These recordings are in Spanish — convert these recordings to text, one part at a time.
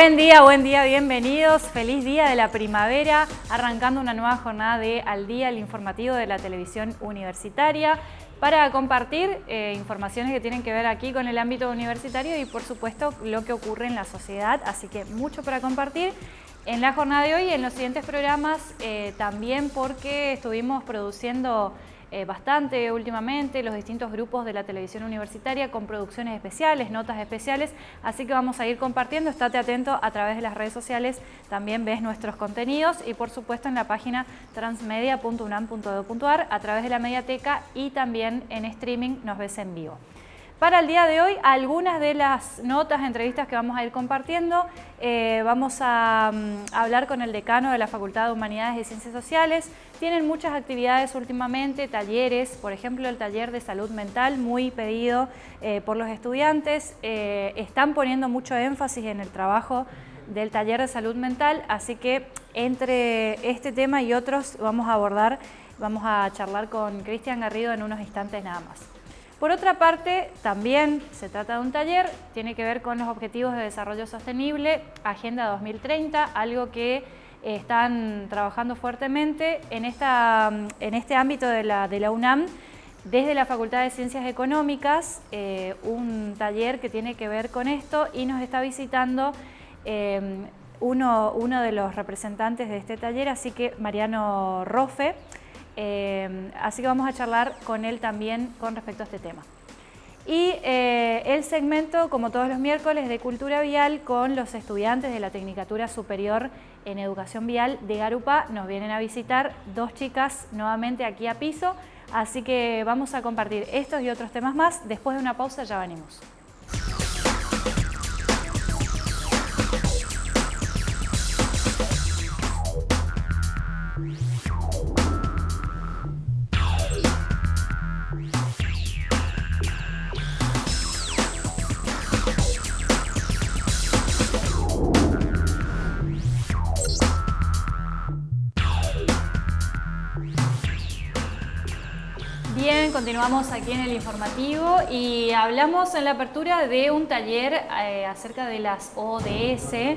Buen día, buen día, bienvenidos. Feliz día de la primavera, arrancando una nueva jornada de Al Día, el informativo de la televisión universitaria, para compartir eh, informaciones que tienen que ver aquí con el ámbito universitario y por supuesto lo que ocurre en la sociedad, así que mucho para compartir. En la jornada de hoy y en los siguientes programas eh, también porque estuvimos produciendo eh, bastante últimamente, los distintos grupos de la televisión universitaria con producciones especiales, notas especiales, así que vamos a ir compartiendo, estate atento a través de las redes sociales, también ves nuestros contenidos y por supuesto en la página transmedia.unam.edu.ar a través de la mediateca y también en streaming nos ves en vivo. Para el día de hoy, algunas de las notas, entrevistas que vamos a ir compartiendo. Eh, vamos a, mm, hablar con el decano de la Facultad de Humanidades y Ciencias Sociales. Tienen muchas actividades últimamente, talleres, por ejemplo el taller de salud mental, muy pedido eh, por los estudiantes. Eh, están poniendo mucho énfasis en el trabajo del taller de salud mental, así que entre este tema y otros vamos a abordar, vamos a charlar con Cristian Garrido en unos instantes nada más. Por otra parte, también se trata de un taller, tiene que ver con los Objetivos de Desarrollo Sostenible, Agenda 2030, algo que eh, están trabajando fuertemente en, en este ámbito de la, UNAM, desde la Facultad de Ciencias Económicas, eh, un taller que tiene que ver con esto y nos está visitando uno, uno de los representantes de este taller, así que Mariano Rofe, eh, así que vamos a charlar con él también con respecto a este tema. Y eh, el segmento, como todos los miércoles, de Cultura Vial con los estudiantes de la Tecnicatura Superior en Educación Vial de Garupa. Nos vienen a visitar dos chicas nuevamente aquí a piso, así que vamos a compartir estos y otros temas más. Después de una pausa ya venimos. Continuamos aquí en el informativo y hablamos en la apertura de un taller eh, acerca de las ODS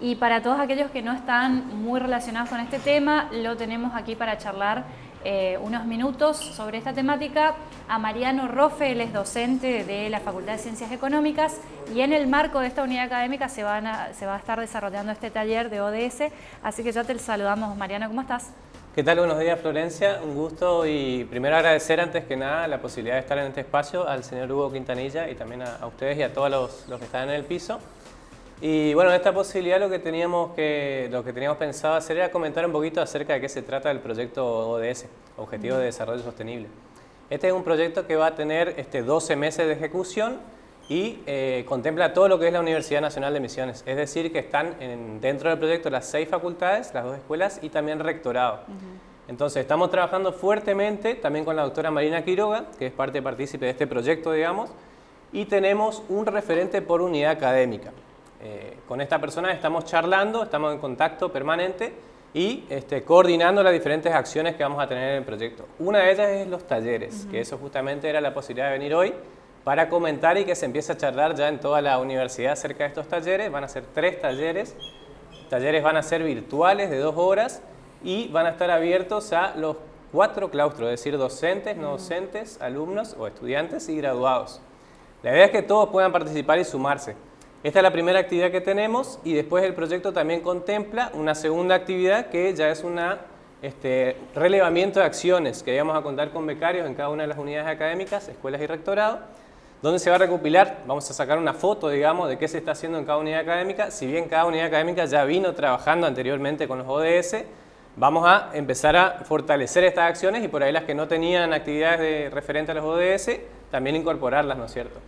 y para todos aquellos que no están muy relacionados con este tema, lo tenemos aquí para charlar eh, unos minutos sobre esta temática. A Mariano Rofe, él es docente de la Facultad de Ciencias Económicas y en el marco de esta unidad académica se, van se va a estar desarrollando este taller de ODS, así que ya te saludamos Mariano, ¿cómo estás? ¿Qué tal? Buenos días Florencia, un gusto y primero agradecer antes que nada la posibilidad de estar en este espacio al señor Hugo Quintanilla y también a, ustedes y a todos los, que están en el piso. Y bueno, en esta posibilidad lo que, teníamos que, lo que teníamos pensado hacer era comentar un poquito acerca de qué se trata el proyecto ODS, Objetivos de Desarrollo Sostenible. Este es un proyecto que va a tener este, 12 meses de ejecución y eh, contempla todo lo que es la Universidad Nacional de Misiones. Es decir, que están dentro del proyecto las seis facultades, las dos escuelas y también rectorado. Entonces, estamos trabajando fuertemente también con la doctora Marina Quiroga, que es parte partícipe de este proyecto, digamos, y tenemos un referente por unidad académica. Eh, con esta persona estamos charlando, estamos en contacto permanente y este, coordinando las diferentes acciones que vamos a tener en el proyecto. Una de ellas es los talleres, que eso justamente era la posibilidad de venir hoy para comentar y que se empiece a charlar ya en toda la universidad acerca de estos talleres. Van a ser tres talleres. Talleres van a ser virtuales de dos horas y van a estar abiertos a los cuatro claustros, es decir, docentes, no docentes, alumnos o estudiantes y graduados. La idea es que todos puedan participar y sumarse. Esta es la primera actividad que tenemos y después el proyecto también contempla una segunda actividad que ya es un este, relevamiento de acciones que vamos a contar con becarios en cada una de las unidades académicas, escuelas y rectorado, donde se va a recopilar, vamos a sacar una foto, digamos, de qué se está haciendo en cada unidad académica. Si bien cada unidad académica ya vino trabajando anteriormente con los ODS, vamos a empezar a fortalecer estas acciones y por ahí las que no tenían actividades de referente a los ODS, también incorporarlas, ¿no es cierto?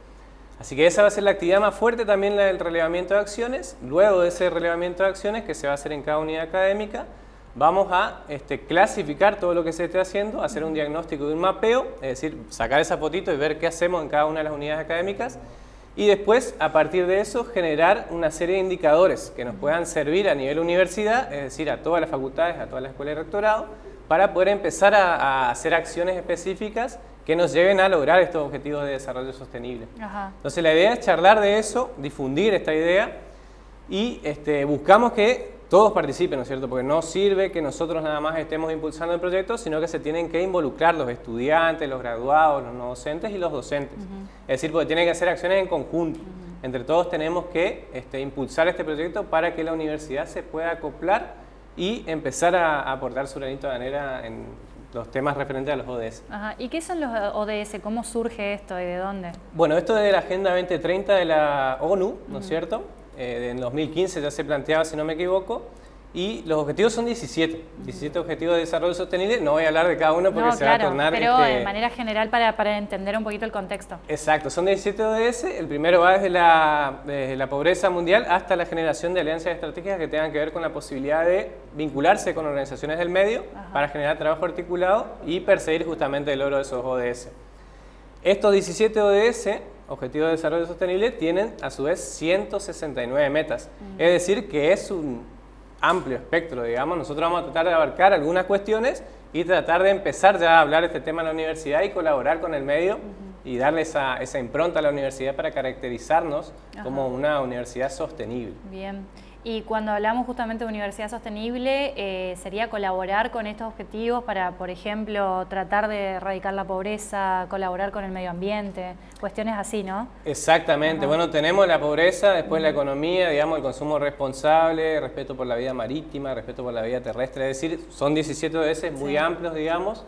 Así que esa va a ser la actividad más fuerte también la del relevamiento de acciones. Luego de ese relevamiento de acciones que se va a hacer en cada unidad académica, vamos a este, clasificar todo lo que se esté haciendo, hacer un diagnóstico y un mapeo, es decir, sacar esa fotito y ver qué hacemos en cada una de las unidades académicas y después, a partir de eso, generar una serie de indicadores que nos puedan servir a nivel universidad, es decir, a todas las facultades, a todas las escuelas de rectorado, para poder empezar a, hacer acciones específicas que nos lleven a lograr estos objetivos de desarrollo sostenible. Entonces la idea es charlar de eso, difundir esta idea y este, buscamos que todos participen, ¿no es cierto? Porque no sirve que nosotros nada más estemos impulsando el proyecto, sino que se tienen que involucrar los estudiantes, los graduados, los no docentes y los docentes. Es decir, porque tienen que hacer acciones en conjunto. Entre todos tenemos que este, impulsar este proyecto para que la universidad se pueda acoplar y empezar a, aportar su granito de manera en los temas referentes a los ODS. ¿Y qué son los ODS? ¿Cómo surge esto y de dónde? Bueno, esto es de la Agenda 2030 de la ONU, ¿no es cierto? Eh, en 2015 ya se planteaba, si no me equivoco, y los objetivos son 17, 17 objetivos de desarrollo sostenible, no voy a hablar de cada uno porque se va a tornar... pero de manera general para, para, entender un poquito el contexto. Exacto, son 17 ODS, el primero va desde la, desde la pobreza mundial hasta la generación de alianzas estratégicas que tengan que ver con la posibilidad de vincularse con organizaciones del medio para generar trabajo articulado y perseguir justamente el logro de esos ODS. Estos 17 ODS Objetivos de Desarrollo Sostenible tienen a su vez 169 metas. Es decir, que es un amplio espectro, digamos. Nosotros vamos a tratar de abarcar algunas cuestiones y tratar de empezar ya a hablar de este tema en la universidad y colaborar con el medio y darle esa, esa, impronta a la universidad para caracterizarnos como una universidad sostenible. Bien. Y cuando hablamos justamente de universidad sostenible, eh, sería colaborar con estos objetivos para, por ejemplo, tratar de erradicar la pobreza, colaborar con el medio ambiente, cuestiones así, ¿no? Exactamente. Bueno, tenemos la pobreza, después la economía, digamos, el consumo responsable, respeto por la vida marítima, respeto por la vida terrestre, es decir, son 17 veces muy amplios, digamos.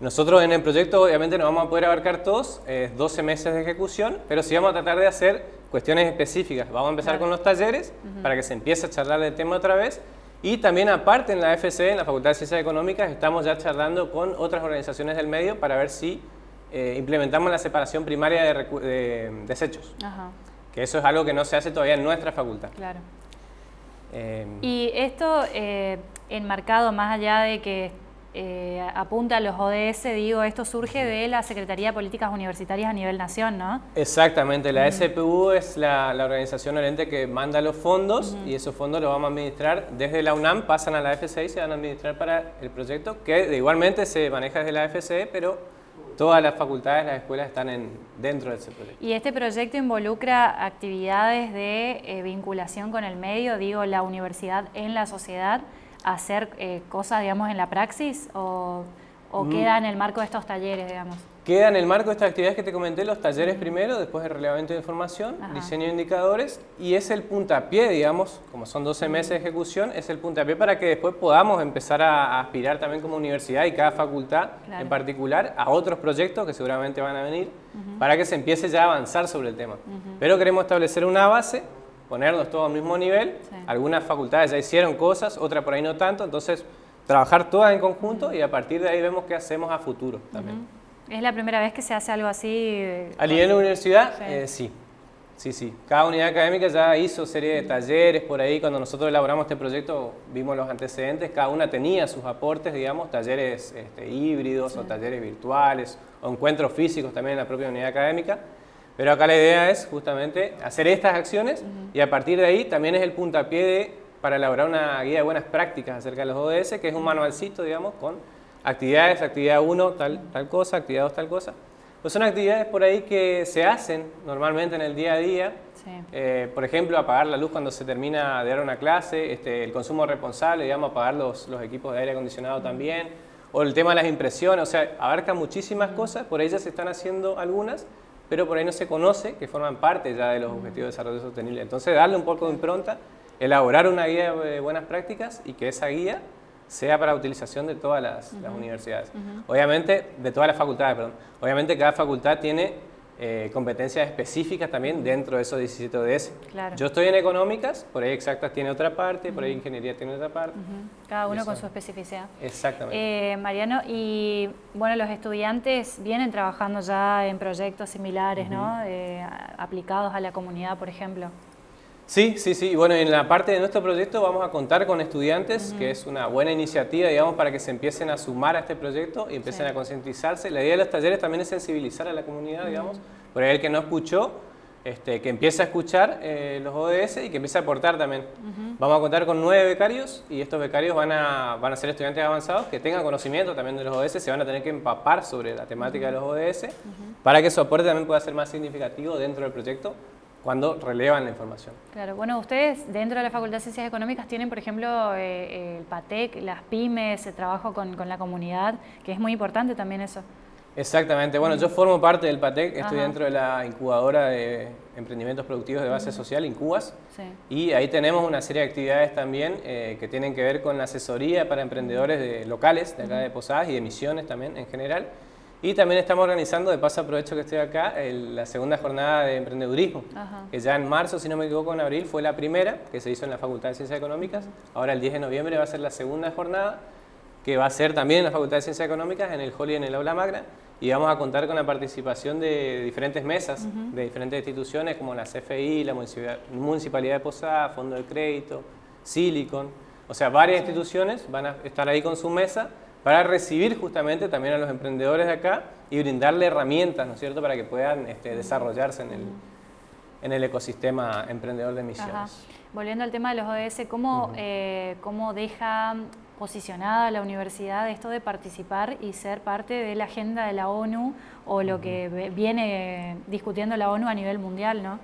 Nosotros en el proyecto obviamente no vamos a poder abarcar todos, es 12 meses de ejecución, pero sí vamos a tratar de hacer cuestiones específicas. Vamos a empezar con los talleres para que se empiece a charlar del tema otra vez. Y también aparte en la FC, en la Facultad de Ciencias Económicas, estamos ya charlando con otras organizaciones del medio para ver si eh, implementamos la separación primaria de, desechos. Que eso es algo que no se hace todavía en nuestra facultad. Claro. Eh, y esto eh, enmarcado más allá de que eh, apunta a los ODS, digo, esto surge de la Secretaría de Políticas Universitarias a nivel nación, ¿no? Exactamente, la SPU es la, organización oriente que manda los fondos y esos fondos los vamos a administrar desde la UNAM, pasan a la FCE y se van a administrar para el proyecto, que igualmente se maneja desde la FCE, pero todas las facultades, las escuelas están en, dentro de ese proyecto. ¿Y este proyecto involucra actividades de eh, vinculación con el medio, digo, la universidad en la sociedad? Hacer eh, cosas, digamos, en la praxis o, mm. queda en el marco de estos talleres, digamos? Queda en el marco de estas actividades que te comenté, los talleres primero, después el relevamiento de información, diseño de indicadores y es el puntapié, digamos, como son 12 meses de ejecución, es el puntapié para que después podamos empezar a, aspirar también como universidad y cada facultad en particular a otros proyectos que seguramente van a venir para que se empiece ya a avanzar sobre el tema. Pero queremos establecer una base ponernos todos al mismo nivel. Algunas facultades ya hicieron cosas, otras por ahí no tanto, entonces trabajar todas en conjunto y a partir de ahí vemos qué hacemos a futuro también. ¿Es la primera vez que se hace algo así? ¿A nivel de universidad? Eh, sí. sí. Sí, Cada unidad académica ya hizo serie de talleres por ahí. Cuando nosotros elaboramos este proyecto vimos los antecedentes. Cada una tenía sus aportes, digamos, talleres este, híbridos o talleres virtuales o encuentros físicos también en la propia unidad académica. Pero acá la idea es justamente hacer estas acciones y a partir de ahí también es el puntapié para elaborar una guía de buenas prácticas acerca de los ODS, que es un manualcito, digamos, con actividades, actividad 1, tal, tal cosa, actividad 2, tal cosa. Pues son actividades por ahí que se hacen normalmente en el día a día. Eh, por ejemplo, apagar la luz cuando se termina de dar una clase, este, el consumo responsable, digamos, apagar los, los equipos de aire acondicionado también, o el tema de las impresiones, o sea, abarca muchísimas cosas, por ellas se están haciendo algunas, pero por ahí no se conoce que forman parte ya de los objetivos de desarrollo sostenible. Entonces, darle un poco de impronta, elaborar una guía de buenas prácticas y que esa guía sea para utilización de todas las, universidades. Obviamente, de todas las facultades, perdón. Obviamente cada facultad tiene eh, competencias específicas también dentro de esos 17 ODS. Yo estoy en económicas, por ahí exactas tiene otra parte, por ahí ingeniería tiene otra parte. Cada uno con su especificidad. Exactamente. Eh, Mariano, y bueno, los estudiantes vienen trabajando ya en proyectos similares, ¿no? Eh, aplicados a la comunidad, por ejemplo. Sí, sí, sí. Bueno, en la parte de nuestro proyecto vamos a contar con estudiantes, que es una buena iniciativa, digamos, para que se empiecen a sumar a este proyecto y empiecen a concientizarse. La idea de los talleres también es sensibilizar a la comunidad, digamos. Por ahí el que no escuchó, este, que empiece a escuchar eh, los ODS y que empiece a aportar también. Vamos a contar con nueve becarios y estos becarios van a, van a ser estudiantes avanzados que tengan conocimiento también de los ODS, se van a tener que empapar sobre la temática de los ODS para que su aporte también pueda ser más significativo dentro del proyecto cuando relevan la información. Claro, bueno, ustedes dentro de la Facultad de Ciencias Económicas tienen, por ejemplo, eh, el PATEC, las pymes, el trabajo con, la comunidad, que es muy importante también eso. Exactamente, bueno, yo formo parte del PATEC, estoy dentro de la incubadora de emprendimientos productivos de base social, Incubas, y ahí tenemos una serie de actividades también eh, que tienen que ver con la asesoría para emprendedores de, locales de acá de Posadas y de Misiones también en general, y también estamos organizando, de paso aprovecho que estoy acá, la segunda jornada de emprendedurismo, que ya en marzo, si no me equivoco, en abril fue la primera, que se hizo en la Facultad de Ciencias Económicas. Ahora el 10 de noviembre va a ser la segunda jornada, que va a ser también en la Facultad de Ciencias Económicas, en el Hall y en el Aula Magna. Y vamos a contar con la participación de diferentes mesas, de diferentes instituciones como la CFI, la Municipalidad de Posada, Fondo de Crédito, Silicon. O sea, varias instituciones van a estar ahí con su mesa para recibir justamente también a los emprendedores de acá y brindarle herramientas, ¿no es cierto?, para que puedan este, desarrollarse en el, en el ecosistema emprendedor de misiones. Volviendo al tema de los ODS, ¿cómo, eh, ¿cómo deja posicionada la universidad esto de participar y ser parte de la agenda de la ONU o lo que viene discutiendo la ONU a nivel mundial, ¿no?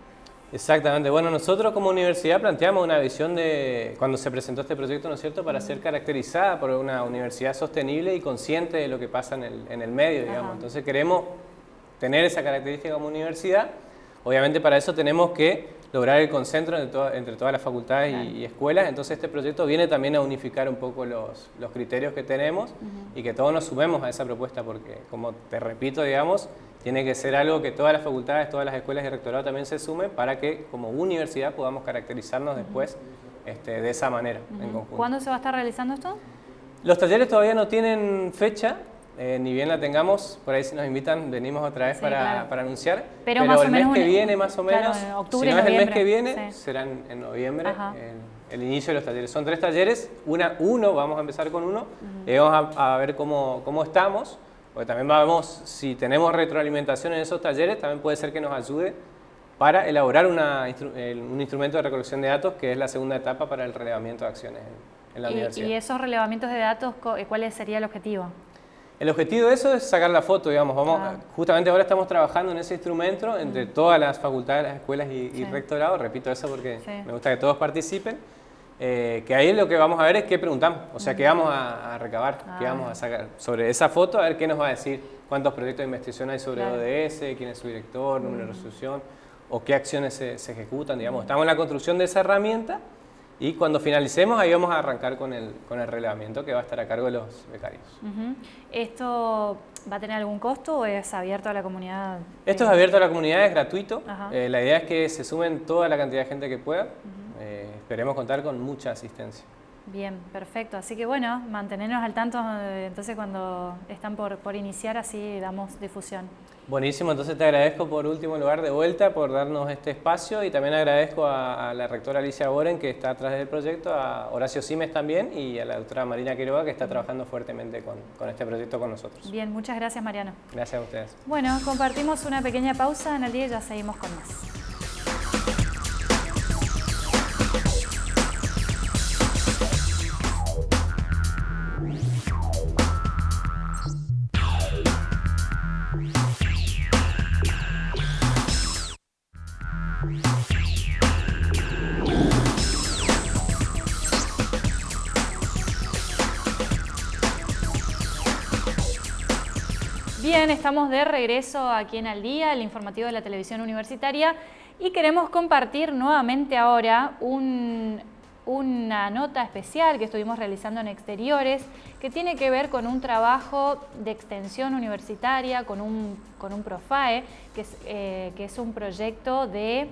Exactamente. Bueno, nosotros como universidad planteamos una visión de, cuando se presentó este proyecto, ¿no es cierto?, para ser caracterizada por una universidad sostenible y consciente de lo que pasa en el, en el medio, digamos. Entonces queremos tener esa característica como universidad. Obviamente para eso tenemos que lograr el concentro entre, todas las facultades y, escuelas. Entonces este proyecto viene también a unificar un poco los, los criterios que tenemos y que todos nos sumemos a esa propuesta porque, como te repito, digamos, tiene que ser algo que todas las facultades, todas las escuelas y rectorado también se sumen para que como universidad podamos caracterizarnos después este, de esa manera en conjunto. ¿Cuándo se va a estar realizando esto? Los talleres todavía no tienen fecha, eh, ni bien la tengamos, por ahí si nos invitan venimos otra vez para, para, anunciar. Pero, más el mes que viene más o menos, octubre, si no es el mes que viene, serán en noviembre el, inicio de los talleres. Son tres talleres, una, uno, vamos a empezar con uno, y vamos a, a ver cómo, cómo estamos. Porque también vamos, si tenemos retroalimentación en esos talleres, también puede ser que nos ayude para elaborar un instrumento de recolección de datos, que es la segunda etapa para el relevamiento de acciones en, la universidad. ¿Y esos relevamientos de datos, eh, cuál sería el objetivo? El objetivo de eso es sacar la foto, digamos. Vamos, ah. Justamente ahora estamos trabajando en ese instrumento entre todas las facultades, las escuelas y, rectorados. Repito eso porque me gusta que todos participen. Eh, que ahí lo que vamos a ver es qué preguntamos, o sea, qué vamos a, recabar, qué vamos a ah. sacar sobre esa foto, a ver qué nos va a decir, cuántos proyectos de investigación hay sobre ODS, quién es su director, número de resolución, o qué acciones se, ejecutan, digamos. Estamos en la construcción de esa herramienta y cuando finalicemos ahí vamos a arrancar con el, con el reglamento que va a estar a cargo de los becarios. ¿Esto va a tener algún costo o es abierto a la comunidad? Esto es abierto a la comunidad, es gratuito. Eh, la idea es que se sumen toda la cantidad de gente que pueda esperemos contar con mucha asistencia. Bien, perfecto. Así que bueno, mantenernos al tanto eh, entonces cuando están por, por iniciar, así damos difusión. Buenísimo, entonces te agradezco por último lugar de vuelta por darnos este espacio y también agradezco a, la rectora Alicia Boren que está atrás del proyecto, a Horacio Simes también y a la doctora Marina Quiroga que está trabajando fuertemente con, con este proyecto con nosotros. Bien, muchas gracias Mariano. Gracias a ustedes. Bueno, compartimos una pequeña pausa en el día y ya seguimos con más. Bien, estamos de regreso aquí en Al Día, el informativo de la televisión universitaria, y queremos compartir nuevamente ahora una nota especial que estuvimos realizando en exteriores que tiene que ver con un trabajo de extensión universitaria, con un, con un PROFAE, que es, eh, que es un proyecto de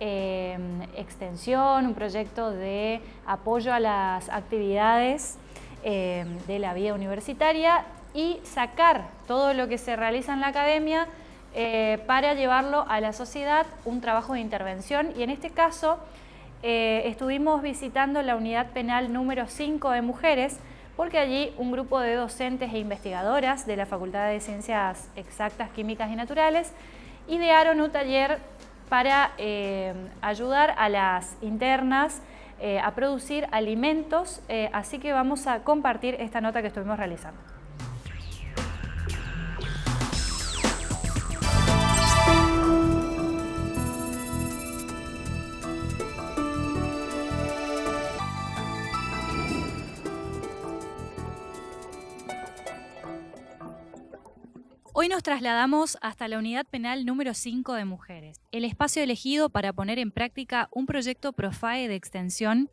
eh, extensión, un proyecto de apoyo a las actividades eh, de la vida universitaria y sacar todo lo que se realiza en la academia eh, para llevarlo a la sociedad, un trabajo de intervención y en este caso eh, estuvimos visitando la unidad penal número 5 de mujeres porque allí un grupo de docentes e investigadoras de la Facultad de Ciencias Exactas, Químicas y Naturales idearon un taller para eh, ayudar a las internas a producir alimentos, así que vamos a compartir esta nota que estuvimos realizando. Hoy nos trasladamos hasta la unidad penal número 5 de mujeres, el espacio elegido para poner en práctica un proyecto Profae de extensión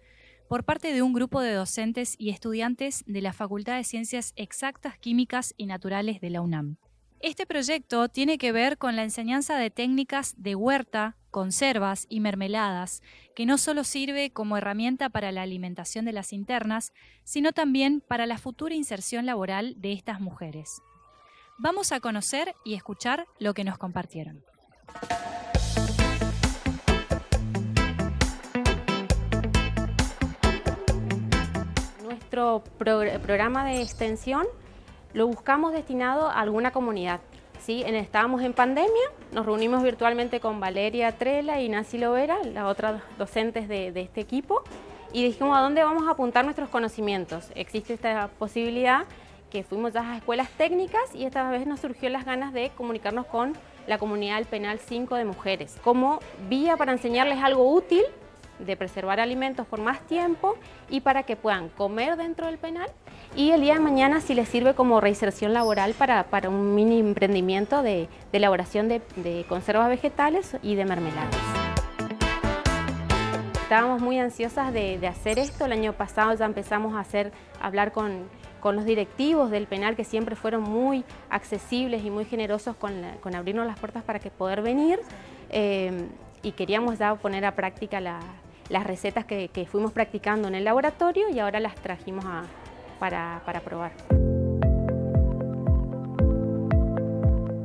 por parte de un grupo de docentes y estudiantes de la Facultad de Ciencias Exactas, Químicas y Naturales de la UNAM. Este proyecto tiene que ver con la enseñanza de técnicas de huerta, conservas y mermeladas, que no solo sirve como herramienta para la alimentación de las internas, sino también para la futura inserción laboral de estas mujeres. Vamos a conocer y escuchar lo que nos compartieron. Nuestro programa de extensión lo buscamos destinado a alguna comunidad. ¿sí? Estábamos en pandemia, nos reunimos virtualmente con Valeria Trela y Nancy Lovera, las otras docentes de, de este equipo, y dijimos a dónde vamos a apuntar nuestros conocimientos. Existe esta posibilidad que fuimos a escuelas técnicas y esta vez nos surgió las ganas de comunicarnos con la comunidad del Penal 5 de mujeres, como vía para enseñarles algo útil de preservar alimentos por más tiempo y para que puedan comer dentro del penal y el día de mañana si les sirve como reinserción laboral para, para un mini emprendimiento de, elaboración de, conservas vegetales y de mermeladas. Estábamos muy ansiosas de, de, hacer esto, el año pasado ya empezamos a hacer, a hablar con con los directivos del penal que siempre fueron muy accesibles y muy generosos con, abrirnos las puertas para que poder venir eh, y queríamos ya poner a práctica las recetas que, fuimos practicando en el laboratorio y ahora las trajimos para, para probar.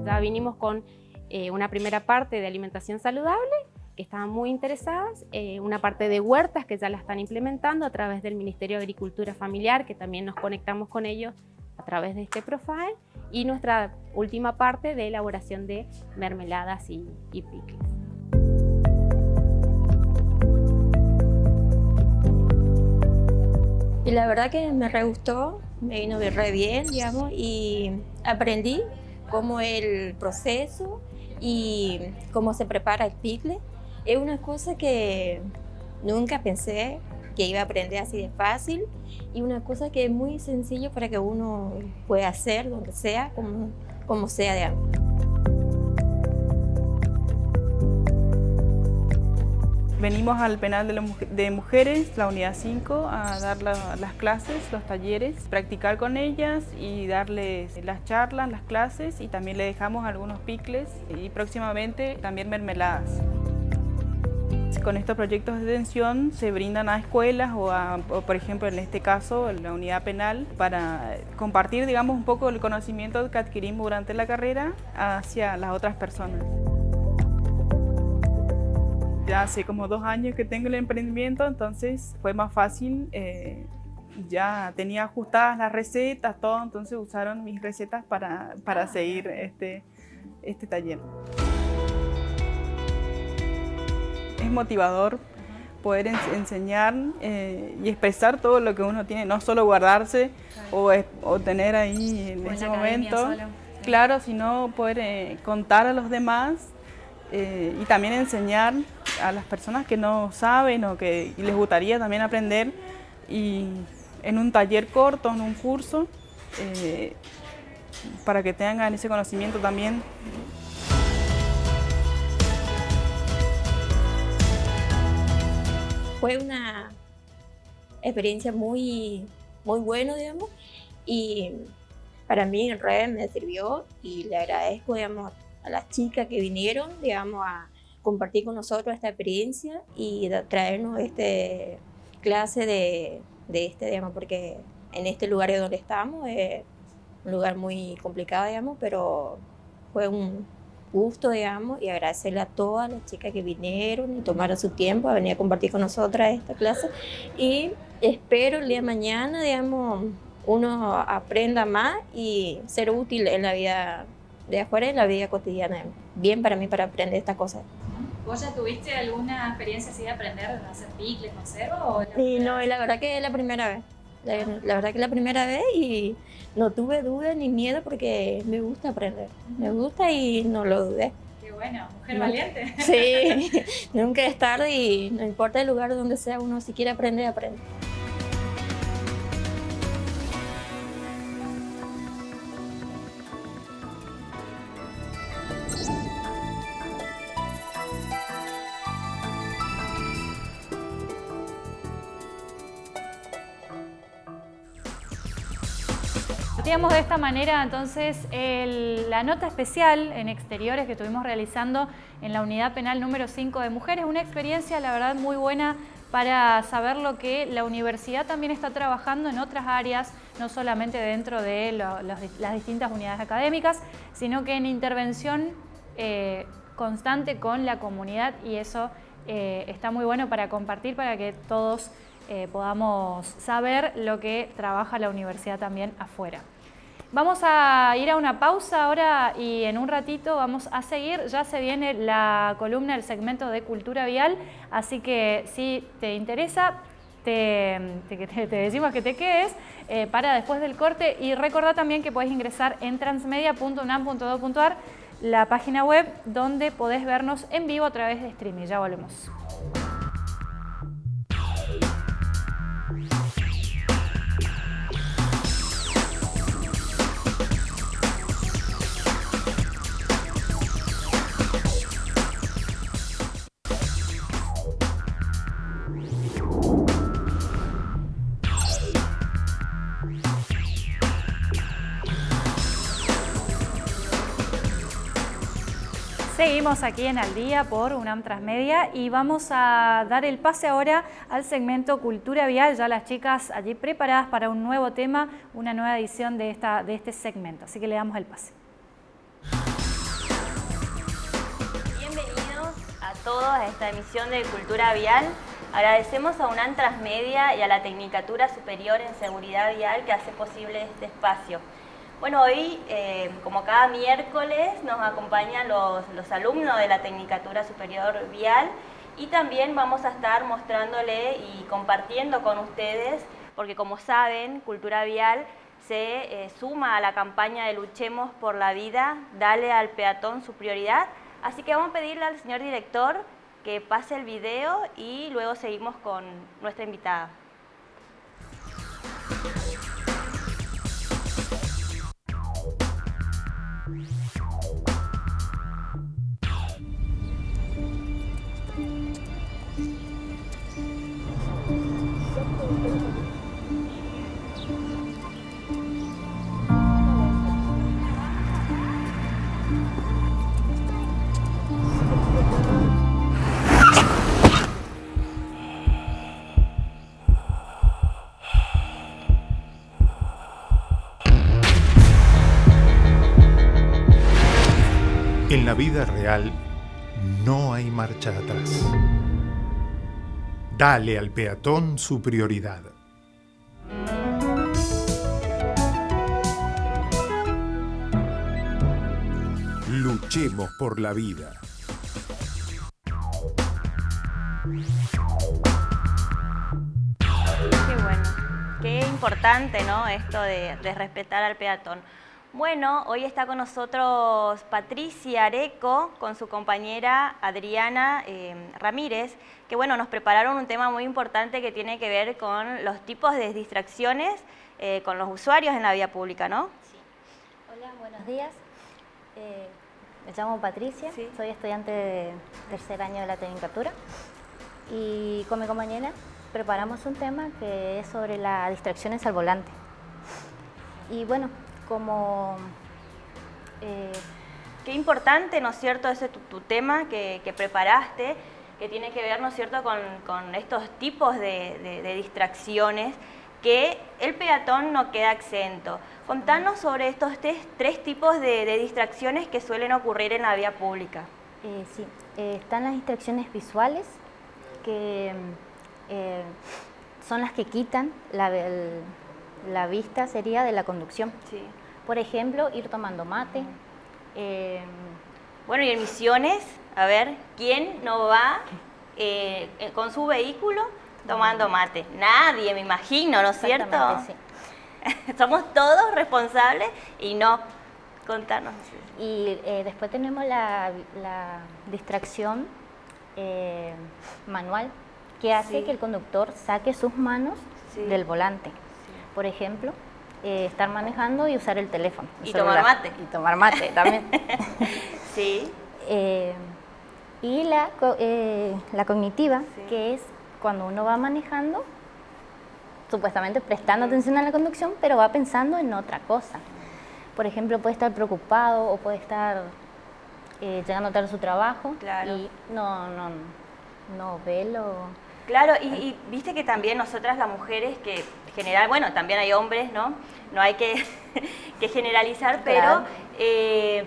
Ya vinimos con eh, una primera parte de alimentación saludable estaban muy interesadas, eh, una parte de huertas que ya la están implementando a través del Ministerio de Agricultura Familiar, que también nos conectamos con ellos a través de este profile, y nuestra última parte de elaboración de mermeladas y, y pickles. Y la verdad que me re gustó, me vino re bien, digamos, y aprendí cómo el proceso y cómo se prepara el pickle es una cosa que nunca pensé que iba a aprender así de fácil y una cosa que es muy sencillo para que uno pueda hacer donde sea, como, como sea de algo. Venimos al penal de, mujeres, la unidad 5, a dar las clases, los talleres, practicar con ellas y darles las charlas, las clases y también le dejamos algunos picles y próximamente también mermeladas. Con estos proyectos de detención se brindan a escuelas o, a, por ejemplo en este caso la unidad penal para compartir digamos un poco el conocimiento que adquirimos durante la carrera hacia las otras personas. Ya hace como dos años que tengo el emprendimiento, entonces fue más fácil, eh, ya tenía ajustadas las recetas, todo, entonces usaron mis recetas para, para seguir este, este taller. Es motivador poder enseñar eh, y expresar todo lo que uno tiene, no solo guardarse o, tener ahí en ese momento, claro, sino poder eh, contar a los demás eh, y también enseñar a las personas que no saben o que les gustaría también aprender. Y en un taller corto, en un curso, para que tengan ese conocimiento también fue una experiencia muy, muy buena, digamos, y para mí en red me sirvió y le agradezco, digamos, a las chicas que vinieron, digamos, a compartir con nosotros esta experiencia y traernos este clase de, de este, digamos, porque en este lugar donde estamos es un lugar muy complicado, digamos, pero fue un, gusto, digamos, y agradecerle a todas las chicas que vinieron y tomaron su tiempo a venir a compartir con nosotras esta clase. Y espero el día de mañana, digamos, uno aprenda más y ser útil en la vida de afuera y en la vida cotidiana. Bien para mí para aprender estas cosas. ¿Vos ya tuviste alguna experiencia así de aprender a hacer picles, conserva? O sí, no, la verdad que es la primera vez. La, verdad que es la primera vez y no tuve duda ni miedo porque me gusta aprender. Me gusta y no lo dudé. Qué bueno, mujer valiente. Sí, nunca es tarde y no importa el lugar donde sea, uno si quiere aprender, aprende. Partíamos de esta manera entonces la nota especial en exteriores que estuvimos realizando en la unidad penal número 5 de mujeres, una experiencia la verdad muy buena para saber lo que la universidad también está trabajando en otras áreas, no solamente dentro de las distintas unidades académicas, sino que en intervención eh, constante con la comunidad y eso eh, está muy bueno para compartir, para que todos eh, podamos saber lo que trabaja la universidad también afuera. Vamos a ir a una pausa ahora y en un ratito vamos a seguir. Ya se viene la columna, el segmento de cultura vial, así que si te interesa, te, decimos que te quedes eh, para después del corte y recordá también que puedes ingresar en transmedia.unam.do.ar la página web donde podés vernos en vivo a través de streaming. Ya volvemos. Seguimos aquí en Al Día por UNAM Transmedia y vamos a dar el pase ahora al segmento Cultura Vial, ya las chicas allí preparadas para un nuevo tema, una nueva edición de, esta, de este segmento, así que le damos el pase. Bienvenidos a todos a esta emisión de Cultura Vial. Agradecemos a UNAM Transmedia y a la Tecnicatura Superior en Seguridad Vial que hace posible este espacio. Bueno, hoy, eh, como cada miércoles, nos acompañan los, alumnos de la Tecnicatura Superior Vial y también vamos a estar mostrándole y compartiendo con ustedes, porque como saben, Cultura Vial se eh, suma a la campaña de Luchemos por la Vida, Dale al peatón su prioridad. Así que vamos a pedirle al señor director que pase el video y luego seguimos con nuestra invitada. La vida real no hay marcha atrás. Dale al peatón su prioridad. Luchemos por la vida. Qué bueno, qué importante, ¿no? Esto de, de respetar al peatón. Bueno, hoy está con nosotros Patricia Areco con su compañera Adriana eh, Ramírez, que bueno, nos prepararon un tema muy importante que tiene que ver con los tipos de distracciones eh, con los usuarios en la vía pública, ¿no? Sí. Hola, buenos días. Eh, me llamo Patricia, soy estudiante de tercer año de la Tecnicatura y con mi compañera preparamos un tema que es sobre las distracciones al volante. Y bueno, como... Eh, qué importante, ¿no es cierto?, ese tu, tema que, preparaste, que tiene que ver, ¿no es cierto?, con, estos tipos de, distracciones que el peatón no queda exento. Contanos sobre estos tres, tipos de, distracciones que suelen ocurrir en la vía pública. Eh, sí, eh, están las distracciones visuales, que son las que quitan la, la vista, sería de la conducción. Sí. Por ejemplo, ir tomando mate. Em, bueno, y en misiones, a ver, ¿quién no va eh, eh, con su vehículo tomando mate? Nadie, me imagino, ¿no es cierto? Sí. Somos todos responsables y no. Contanos. Y eh, después tenemos la, distracción manual, que hace que el conductor saque sus manos del volante. Por ejemplo, eh, estar manejando y usar el teléfono. y tomar mate. Y tomar mate también. sí. Eh, y la, eh, la cognitiva, que es cuando uno va manejando supuestamente prestando atención a la conducción, pero va pensando en otra cosa. Por ejemplo, puede estar preocupado o puede estar eh, llegando tarde a su trabajo y no, no, no ve lo... Claro, y, viste que también nosotras las mujeres, que general, bueno, también hay hombres, ¿no? No hay que, generalizar, pero eh,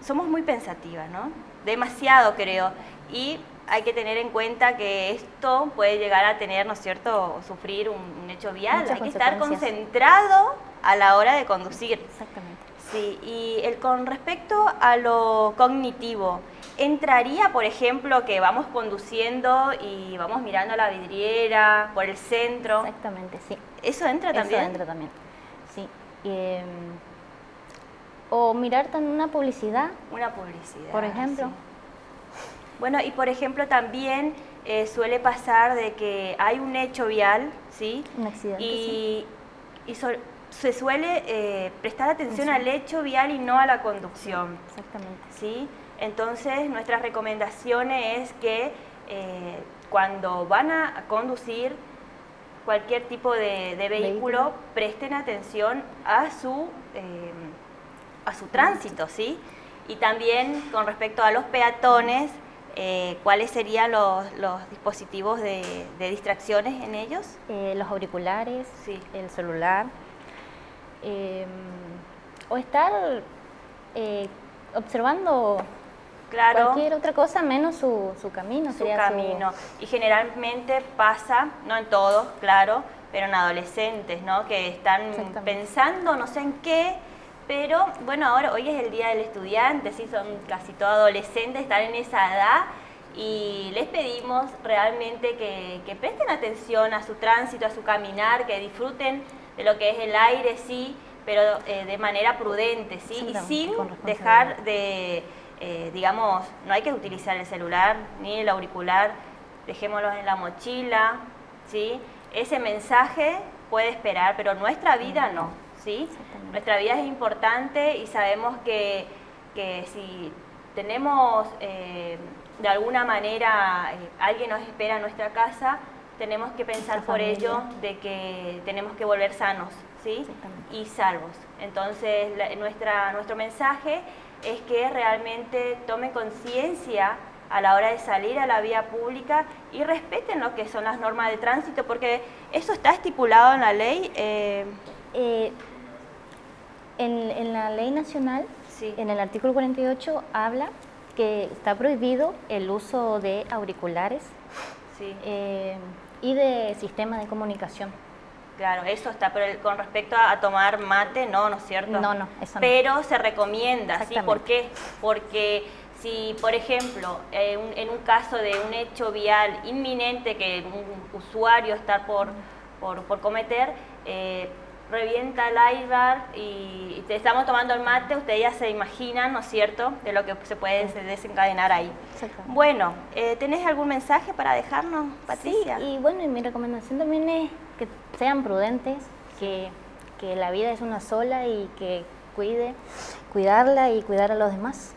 somos muy pensativas, ¿no? Demasiado creo. Y hay que tener en cuenta que esto puede llegar a tener, ¿no es cierto?, sufrir un, hecho vial. hay que estar concentrado a la hora de conducir. Exactamente. Sí, y el, con respecto a lo cognitivo, ¿entraría, por ejemplo, que vamos conduciendo y vamos mirando la vidriera por el centro? Exactamente, sí. ¿Eso entra también? Eso entra también, sí. Em, o mirar también una publicidad. Una publicidad. Por ejemplo. Bueno, y por ejemplo también eh, suele pasar de que hay un hecho vial, ¿sí? Un accidente, Y, y se suele eh, prestar atención al hecho vial y no a la conducción. Exactamente. ¿sí? Entonces, nuestras recomendaciones es que eh, cuando van a conducir cualquier tipo de, vehículo, presten atención a su, eh, a su tránsito, ¿sí? Y también con respecto a los peatones, ¿cuáles serían los, dispositivos de, distracciones en ellos? los auriculares, el celular, Em, o estar eh, observando cualquier otra cosa menos su, su camino. Su camino. Y generalmente pasa, no en todos, claro, pero en adolescentes, ¿no? Que están pensando no sé en qué, pero bueno, ahora hoy es el Día del Estudiante, sí, son casi todos adolescentes, están en esa edad y les pedimos realmente que, que presten atención a su tránsito, a su caminar, que disfruten de lo que es el aire, sí, pero eh, de manera prudente, ¿sí? y sin dejar de, eh, digamos, no hay que utilizar el celular ni el auricular, dejémoslos en la mochila, ¿sí? Ese mensaje puede esperar, pero nuestra vida no, ¿sí? Nuestra vida es importante y sabemos que, que si tenemos eh, de alguna manera, alguien nos espera en nuestra casa, tenemos que pensar por ello de que tenemos que volver sanos ¿sí? y salvos. Entonces, nuestra, nuestro mensaje es que realmente tomen conciencia a la hora de salir a la vía pública y respeten lo que son las normas de tránsito, porque eso está estipulado en la ley. Eh, eh, en, la ley nacional, en el artículo 48, habla que está prohibido el uso de auriculares, eh, y de sistema de comunicación. Claro, eso está, pero con respecto a, tomar mate, no, ¿no es cierto? No, no, eso no. Pero se recomienda, ¿sí? ¿Por qué? Porque si, por ejemplo, eh, en un caso de un hecho vial inminente que un usuario está por, por, por cometer, eh, revienta el airbag y, te estamos tomando el mate, ustedes ya se imaginan, ¿no es cierto?, de lo que se puede desencadenar ahí. Bueno, eh, ¿tenés algún mensaje para dejarnos, Patricia? Sí, y bueno, y mi recomendación también es que sean prudentes, que, que la vida es una sola y que cuide, cuidarla y cuidar a los demás.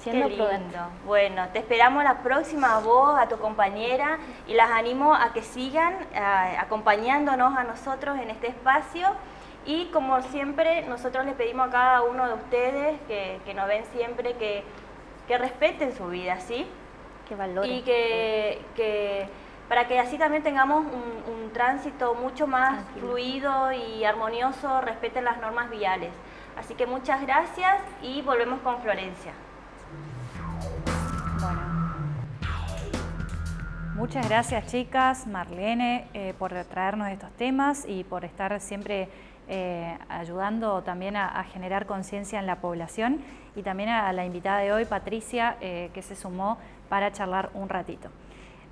Siendo Qué lindo. Bueno, te esperamos la próxima voz, a tu compañera, y las animo a que sigan acompañándonos a nosotros en este espacio. Y como siempre, nosotros les pedimos a cada uno de ustedes que, nos ven siempre que, respeten su vida, ¿sí? Que valoren. Y que, para que así también tengamos un, tránsito mucho más fluido y armonioso, respeten las normas viales. Así que muchas gracias y volvemos con Florencia. Muchas gracias chicas, Marlene, eh, por traernos estos temas y por estar siempre eh, ayudando también a, generar conciencia en la población y también a la invitada de hoy, Patricia, eh, que se sumó para charlar un ratito.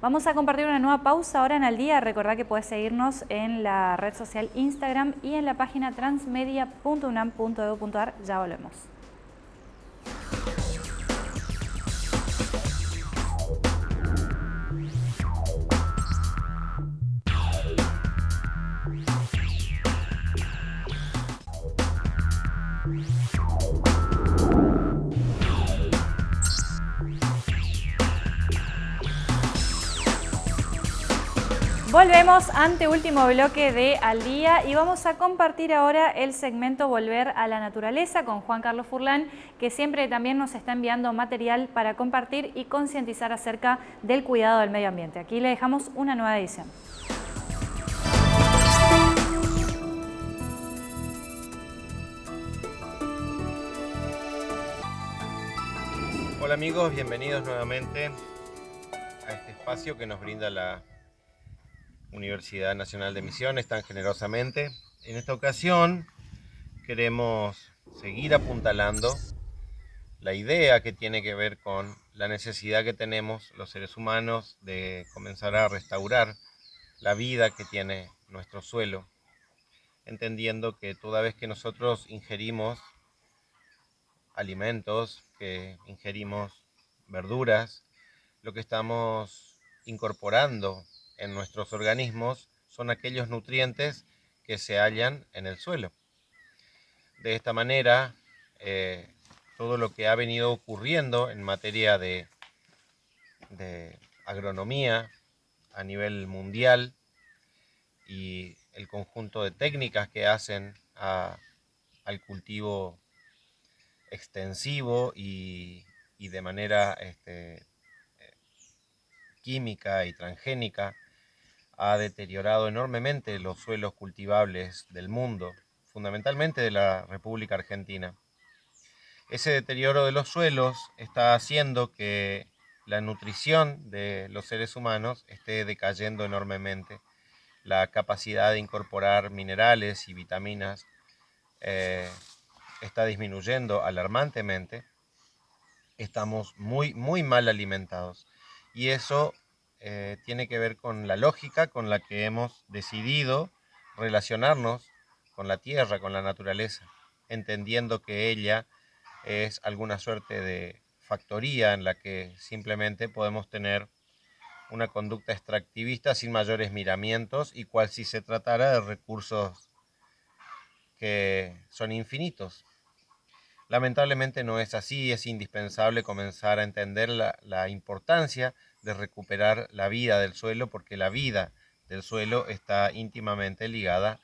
Vamos a compartir una nueva pausa ahora en el día. Recordad que puedes seguirnos en la red social Instagram y en la página transmedia.unam.edu.ar. Ya volvemos. Volvemos ante último bloque de Al Día y vamos a compartir ahora el segmento Volver a la Naturaleza con Juan Carlos Furlán, que siempre también nos está enviando material para compartir y concientizar acerca del cuidado del medio ambiente. Aquí le dejamos una nueva edición. Hola amigos, bienvenidos nuevamente a este espacio que nos brinda la Universidad Nacional de Misiones tan generosamente. En esta ocasión queremos seguir apuntalando la idea que tiene que ver con la necesidad que tenemos los seres humanos de comenzar a restaurar la vida que tiene nuestro suelo, entendiendo que toda vez que nosotros ingerimos alimentos, que ingerimos verduras, lo que estamos incorporando en nuestros organismos son aquellos nutrientes que se hallan en el suelo. De esta manera, eh, todo lo que ha venido ocurriendo en materia de, agronomía a nivel mundial y el conjunto de técnicas que hacen al cultivo extensivo y, de manera este, eh, química y transgénica ha deteriorado enormemente los suelos cultivables del mundo, fundamentalmente de la República Argentina. Ese deterioro de los suelos está haciendo que la nutrición de los seres humanos esté decayendo enormemente. La capacidad de incorporar minerales y vitaminas eh, está disminuyendo alarmantemente. Estamos muy, muy mal alimentados. Y eso eh, tiene que ver con la lógica con la que hemos decidido relacionarnos con la tierra, con la naturaleza, entendiendo que ella es alguna suerte de factoría en la que simplemente podemos tener una conducta extractivista sin mayores miramientos y cual si se tratara de recursos que son infinitos. Lamentablemente no es así, es indispensable comenzar a entender la, la importancia de recuperar la vida del suelo, porque la vida del suelo está íntimamente ligada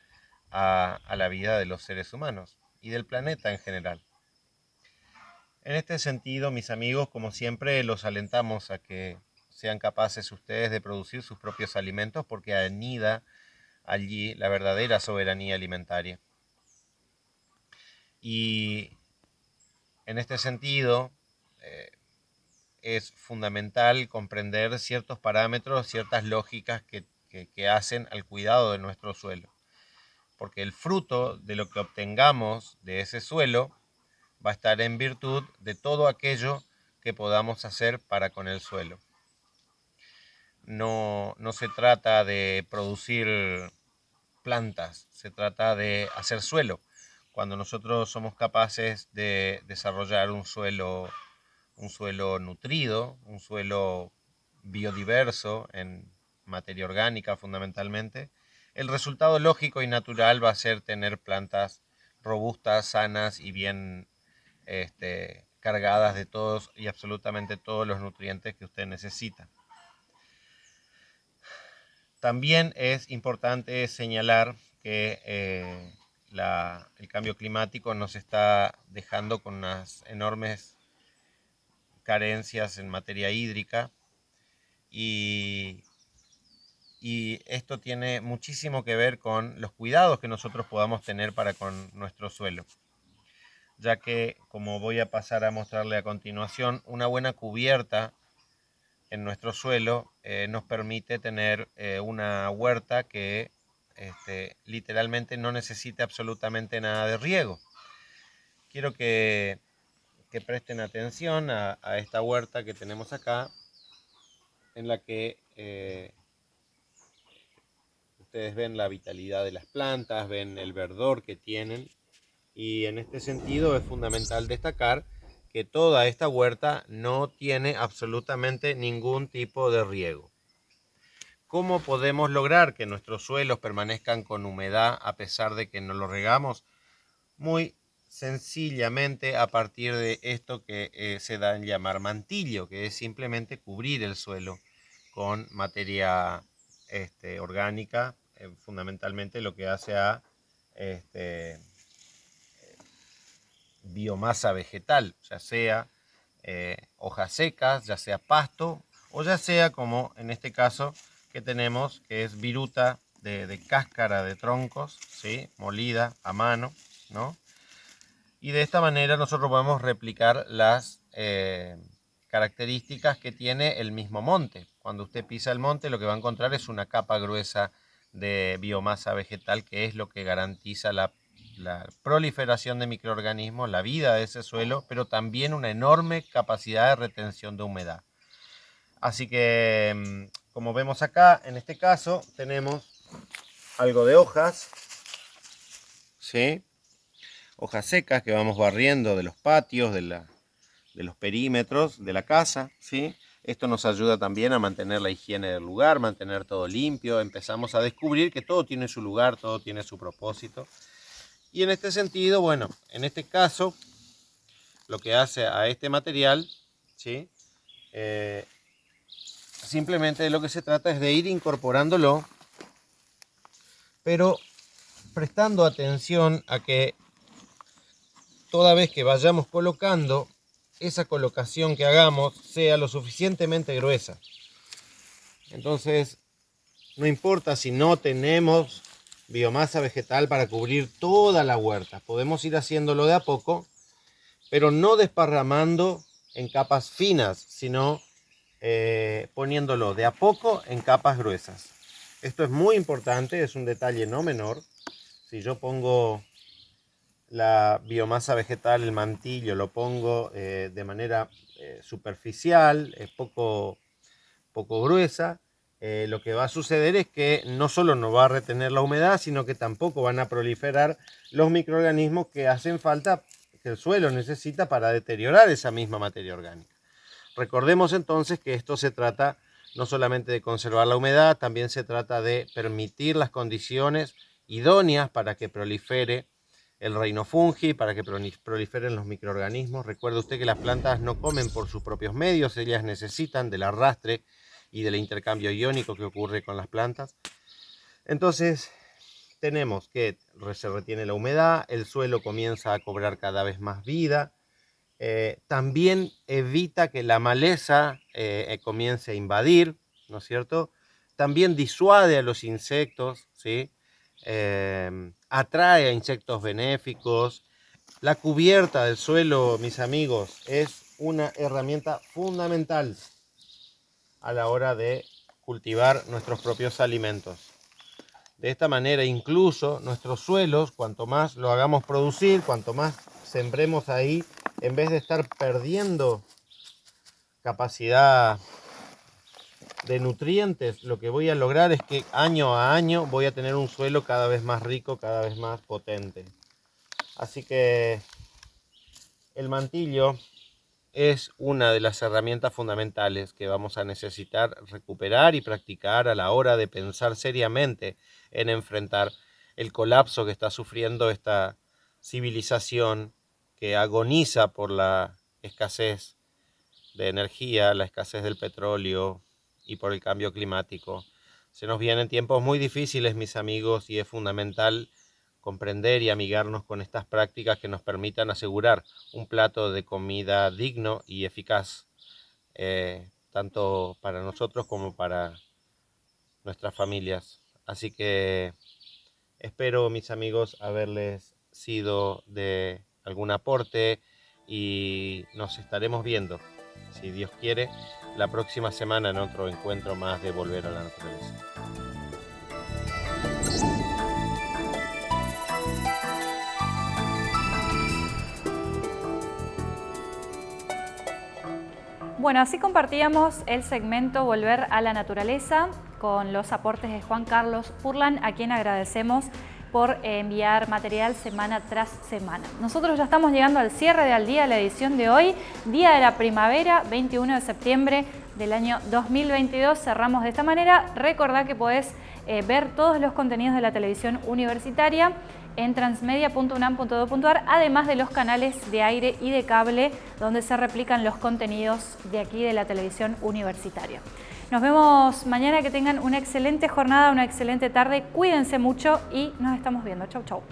a, la vida de los seres humanos y del planeta en general. En este sentido, mis amigos, como siempre, los alentamos a que sean capaces ustedes de producir sus propios alimentos porque anida allí la verdadera soberanía alimentaria. Y en este sentido, es fundamental comprender ciertos parámetros, ciertas lógicas que, hacen al cuidado de nuestro suelo. Porque el fruto de lo que obtengamos de ese suelo va a estar en virtud de todo aquello que podamos hacer para con el suelo. No, no se trata de producir plantas, se trata de hacer suelo. Cuando nosotros somos capaces de desarrollar un suelo un suelo nutrido, un suelo biodiverso en materia orgánica fundamentalmente, el resultado lógico y natural va a ser tener plantas robustas, sanas y bien este, cargadas de todos y absolutamente todos los nutrientes que usted necesita. También es importante señalar que eh, el cambio climático nos está dejando con unas enormes carencias en materia hídrica y, esto tiene muchísimo que ver con los cuidados que nosotros podamos tener para con nuestro suelo ya que, como voy a pasar a mostrarle a continuación, una buena cubierta en nuestro suelo eh, nos permite tener eh, una huerta que este, literalmente no necesite absolutamente nada de riego. Quiero que que presten atención a, esta huerta que tenemos acá, en la que eh, ustedes ven la vitalidad de las plantas, ven el verdor que tienen, y en este sentido es fundamental destacar que toda esta huerta no tiene absolutamente ningún tipo de riego. ¿Cómo podemos lograr que nuestros suelos permanezcan con humedad a pesar de que no los regamos? Muy sencillamente a partir de esto que eh, se da en llamar mantillo, que es simplemente cubrir el suelo con materia este, orgánica, eh, fundamentalmente lo que hace a este, biomasa vegetal, ya sea eh, hojas secas, ya sea pasto o ya sea como en este caso que tenemos que es viruta de, cáscara de troncos, ¿sí? molida a mano, ¿no? Y de esta manera nosotros podemos replicar las eh, características que tiene el mismo monte. Cuando usted pisa el monte lo que va a encontrar es una capa gruesa de biomasa vegetal que es lo que garantiza la, proliferación de microorganismos, la vida de ese suelo, pero también una enorme capacidad de retención de humedad. Así que, mm, como vemos acá, en este caso tenemos algo de hojas, ¿sí? Hojas secas que vamos barriendo de los patios, de, la, de los perímetros de la casa. ¿sí? Esto nos ayuda también a mantener la higiene del lugar, mantener todo limpio. Empezamos a descubrir que todo tiene su lugar, todo tiene su propósito. Y en este sentido, bueno, en este caso, lo que hace a este material, ¿sí? Eh, simplemente lo que se trata es de ir incorporándolo pero prestando atención a que toda vez que vayamos colocando, esa colocación que hagamos sea lo suficientemente gruesa. Entonces, no importa si no tenemos biomasa vegetal para cubrir toda la huerta. Podemos ir haciéndolo de a poco, pero no desparramando en capas finas, sino eh, poniéndolo de a poco en capas gruesas. Esto es muy importante, es un detalle no menor. Si yo pongo la biomasa vegetal, el mantillo, lo pongo eh, de manera eh, superficial, es poco, poco gruesa, eh, lo que va a suceder es que no solo no va a retener la humedad, sino que tampoco van a proliferar los microorganismos que hacen falta, que el suelo necesita para deteriorar esa misma materia orgánica. Recordemos entonces que esto se trata no solamente de conservar la humedad, también se trata de permitir las condiciones idóneas para que prolifere el reino fungi, para que proliferen los microorganismos. Recuerde usted que las plantas no comen por sus propios medios, ellas necesitan del arrastre y del intercambio iónico que ocurre con las plantas. Entonces, tenemos que se retiene la humedad, el suelo comienza a cobrar cada vez más vida, eh, también evita que la maleza eh, comience a invadir, ¿no es cierto? También disuade a los insectos, ¿sí? Em, atrae a insectos benéficos. La cubierta del suelo, mis amigos, es una herramienta fundamental a la hora de cultivar nuestros propios alimentos. De esta manera, incluso nuestros suelos, cuanto más lo hagamos producir, cuanto más sembremos ahí, en vez de estar perdiendo capacidad de nutrientes, lo que voy a lograr es que año a año voy a tener un suelo cada vez más rico, cada vez más potente. Así que el mantillo es una de las herramientas fundamentales que vamos a necesitar recuperar y practicar a la hora de pensar seriamente en enfrentar el colapso que está sufriendo esta civilización que agoniza por la escasez de energía, la escasez del petróleo y por el cambio climático. Se nos vienen tiempos muy difíciles, mis amigos, y es fundamental comprender y amigarnos con estas prácticas que nos permitan asegurar un plato de comida digno y eficaz, eh, tanto para nosotros como para nuestras familias. Así que espero, mis amigos, haberles sido de algún aporte y nos estaremos viendo, si Dios quiere, la próxima semana en otro encuentro más de Volver a la Naturaleza. Bueno, así compartíamos el segmento Volver a la Naturaleza con los aportes de Juan Carlos Furlan, a quien agradecemos por enviar material semana tras semana. Nosotros ya estamos llegando al cierre de Al Día, la edición de hoy, Día de la Primavera, 21 de septiembre del año 2022. Cerramos de esta manera. Recordá que podés eh, ver todos los contenidos de la televisión universitaria en transmedia.unam.edu.ar, además de los canales de aire y de cable donde se replican los contenidos de aquí de la televisión universitaria. Nos vemos mañana, que tengan una excelente jornada, una excelente tarde, cuídense mucho y nos estamos viendo. Chau, chau.